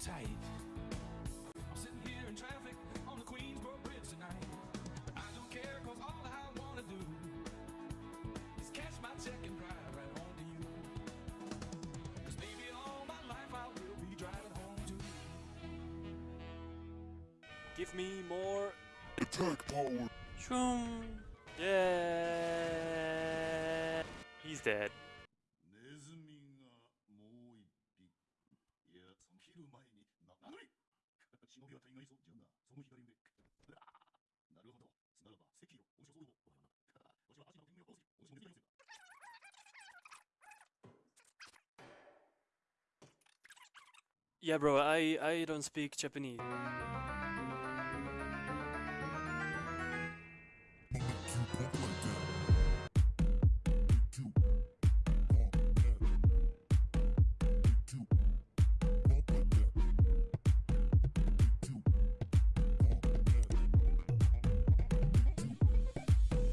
tight. I'm sitting here in traffic on the Queensboro Bridge tonight. I don't care, cause all I wanna do is catch my check and drive right home to you. Cause maybe all my life I will be driving home to you. Give me more Attack power. shroom. Yeah. He's dead. 忍びは大概そうじゃな。その左腕。うわーなるほど。ならば、赤よ。おしょそうよ。わしは足の天狗を殺す。おしもネズミがいますよ。 Yeah, bro. I I don't speak Japanese.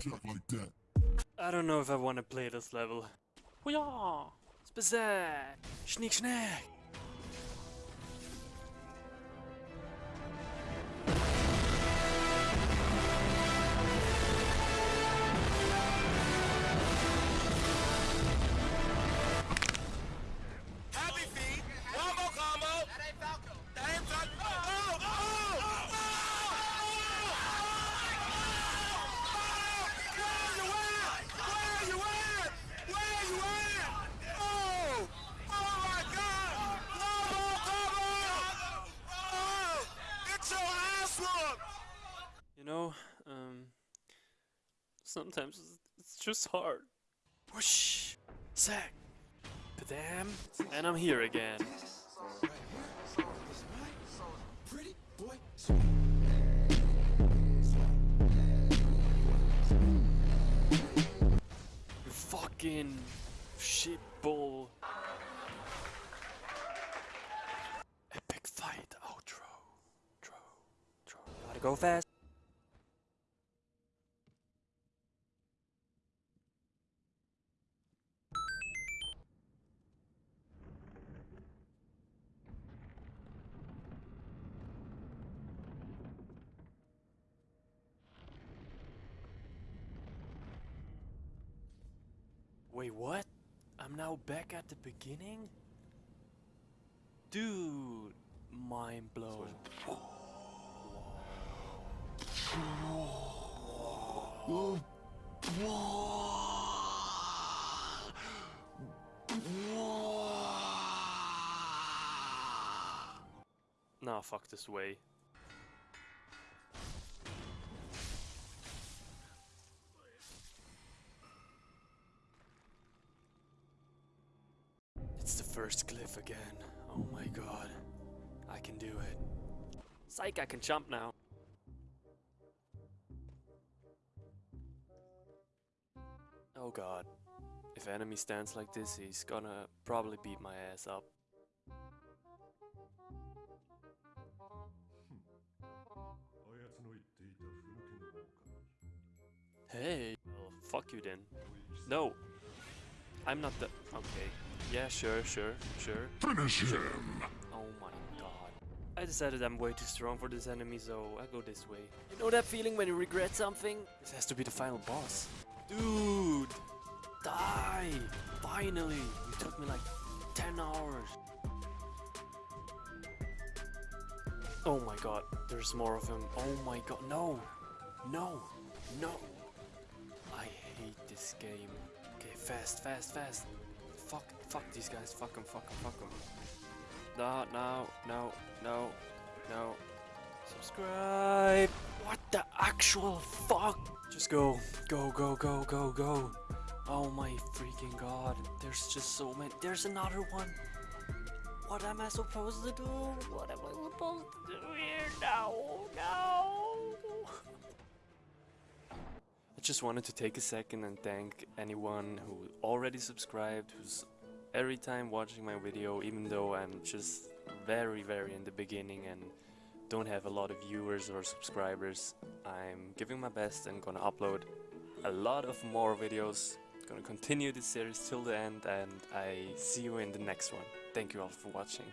Like that. I don't know if I want to play this level. Hoo-yah! Spazzack! Schnick schnack! Sometimes it's- just hard. Whoosh! Sack! Padam! And I'm here again. Fucking shitball. Epic fight outro. Tro. Tro. Gotta go fast. Wait, what? I'm now back at the beginning? Dude, mind blown. Nah, fuck this way. first cliff again. Oh my god. I can do it. Psych, I can jump now. Oh god. If enemy stands like this, he's gonna probably beat my ass up. Hey, well, fuck you then. No, I'm not the- okay. Yeah, sure, sure, sure. Finish him! Oh my god. I decided I'm way too strong for this enemy, so I go this way. You know that feeling when you regret something? This has to be the final boss. Dude! Die! Finally! It took me like 10 hours. Oh my god, there's more of him. Oh my god, no! No! No! I hate this game. Okay, fast, fast, fast. Fuck, fuck these guys. Fuck them, fuck them, fuck them. No, no, no, no, no. Subscribe. What the actual fuck? Just go, go, go, go, go, go. Oh my freaking god. There's just so many. There's another one. What am I supposed to do? What am I supposed to do here? No, no. I just wanted to take a second and thank anyone who already subscribed, who's every time watching my video, even though I'm just very, very in the beginning and don't have a lot of viewers or subscribers. I'm giving my best and gonna upload a lot of more videos. Gonna continue this series till the end, and I see you in the next one. Thank you all for watching.